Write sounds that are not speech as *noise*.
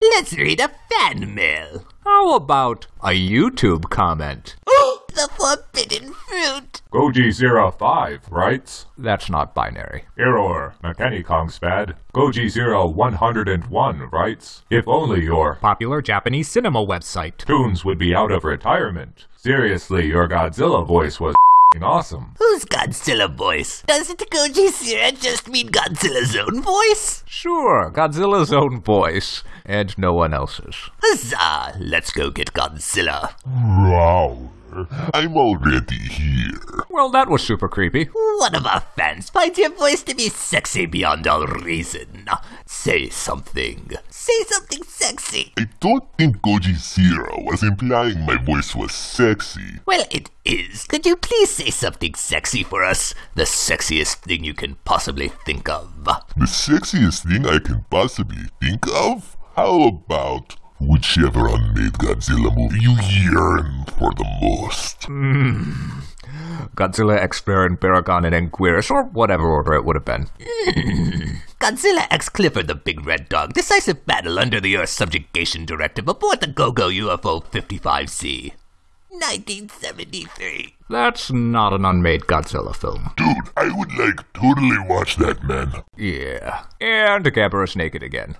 Let's read a fan mail. How about a YouTube comment? *gasps* the forbidden fruit. Goji05 writes, That's not binary. Error, Mechanic-Kongspad. Goji0101 writes, If only your Popular Japanese cinema website. tunes would be out of retirement. Seriously, your Godzilla voice was awesome. Who's Godzilla voice? Doesn't Gojira just mean Godzilla's own voice? Sure, Godzilla's own voice, and no one else's. Huzzah! Let's go get Godzilla. Wow. I'm already here. Well, that was super creepy. One of our fans finds your voice to be sexy beyond all reason. Say something. Say something sexy. I don't think Goji Zero was implying my voice was sexy. Well, it is. Could you please say something sexy for us? The sexiest thing you can possibly think of. The sexiest thing I can possibly think of? How about whichever unmade Godzilla movie you yearn for the most? Hmm. Godzilla, X Varan, Baragon, and Anguirus, or whatever order it would have been. Hmm. Godzilla X Clifford the Big Red Dog. Decisive battle under the Earth subjugation directive aboard the GoGo UFO 55C. 1973. That's not an unmade Godzilla film. Dude, I would like totally watch that, man. Yeah. And Gabara's naked again.